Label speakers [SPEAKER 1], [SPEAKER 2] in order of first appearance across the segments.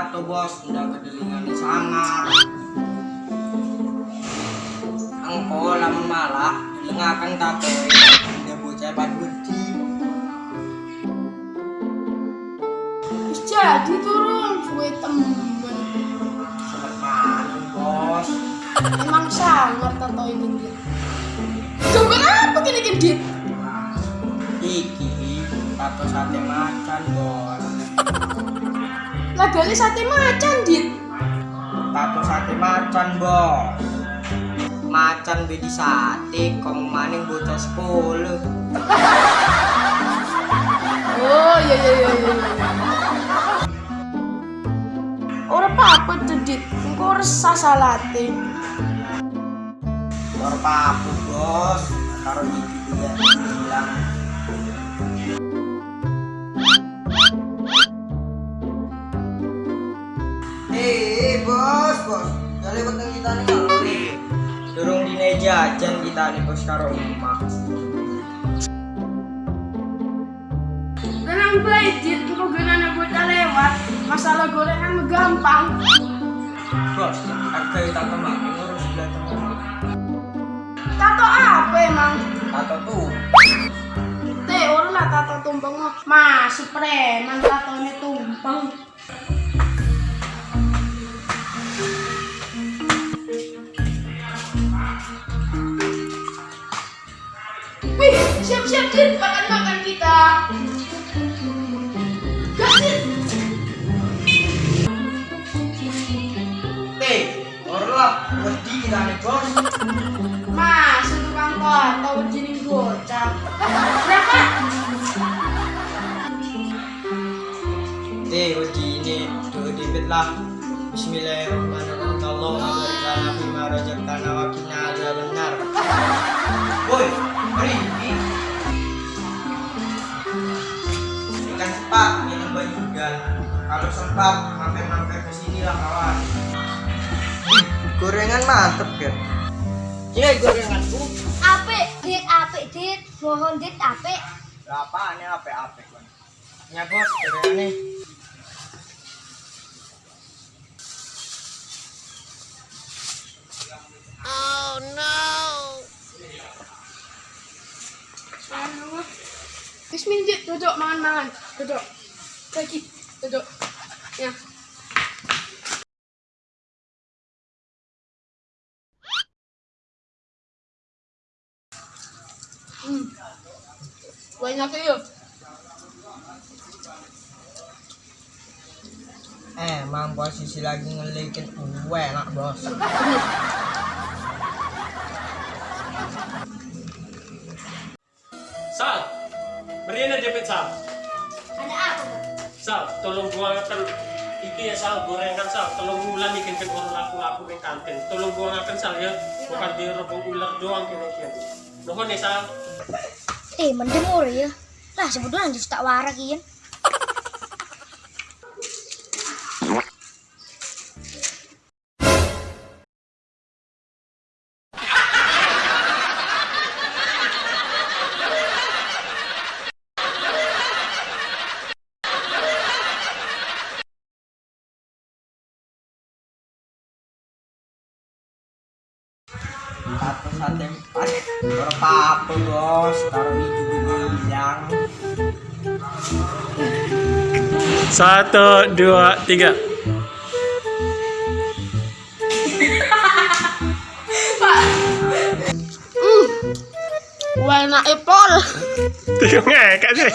[SPEAKER 1] jatuh bos. Udah kedelingan sangat. Engko lamun malah. Dengarkan kakek dia bocah pan
[SPEAKER 2] gede jadi turun suwe temen.
[SPEAKER 1] Sangat bos.
[SPEAKER 2] Emang sangat tato ini dia Sumpah apa gini gini
[SPEAKER 1] Iki tato sate macan bos.
[SPEAKER 2] Lagale sate macan dit.
[SPEAKER 1] tato sate macan bos macan bedi sate kamu maning bocah sepuluh
[SPEAKER 2] Oh iya iya iya iya. Ora apa-apa tuh dit. Engko resah salate.
[SPEAKER 1] Lor papu bos taruh di dia bilang kita nih kalau nih Durung dine jajan kita nih bos karo
[SPEAKER 2] Tenang baik dit. Engko genane bocah lewat. Masalah gorengan gampang.
[SPEAKER 1] Bos, harga kita temak ngurus sebelah teman
[SPEAKER 2] Tato apa emang?
[SPEAKER 1] Tato tuh
[SPEAKER 2] Teh, orang lah tato tumpeng. Masih preman tatonya tumpeng. Wih, siap-siap Dit, makan-makan kita. Gas Dit.
[SPEAKER 1] Eh, orang wedi kita nih bos
[SPEAKER 2] Mas, tukang tato jenis gocap. Berapa?
[SPEAKER 1] Eh, wedi ini Tuh dibit lah Bismillahirrahmanirrahim Cepat minum baju juga. Kalau sempat mampir-mampir ke sini lah kawan. Hmm, Gorengan mantep kan Iya gorenganku.
[SPEAKER 3] Apik, dit, apik, dit. Mohon dit, apik.
[SPEAKER 1] Berapa ini apa-apa kan Ya bos, gorengannya
[SPEAKER 2] Bismillah, duduk mangan-mangan. Duduk. Lagi, duduk. Ya. Hmm. Banyak ya.
[SPEAKER 1] Eh, emang posisi lagi ngelikin gue enak bos
[SPEAKER 4] Sal, berikan jepit Sal.
[SPEAKER 3] Ada apa? Bang?
[SPEAKER 4] Sal, tolong buangkan itu ya Sal, gorengan Sal. Tolong ulang ikan kan orang laku-laku di kantin. Tolong buangkan Sal ya, bukan di rebung ular doang kini kian. Nuhun ya Sal.
[SPEAKER 3] Eh, mendemur ya. Lah, sebetulnya justru tak warak ian.
[SPEAKER 1] Satu sate empat apa bos Taruh di bilang
[SPEAKER 4] Satu, dua, tiga.
[SPEAKER 2] Wah, enak epol.
[SPEAKER 4] Tiga ngekak sih.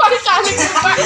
[SPEAKER 2] Pakai kali, Pak.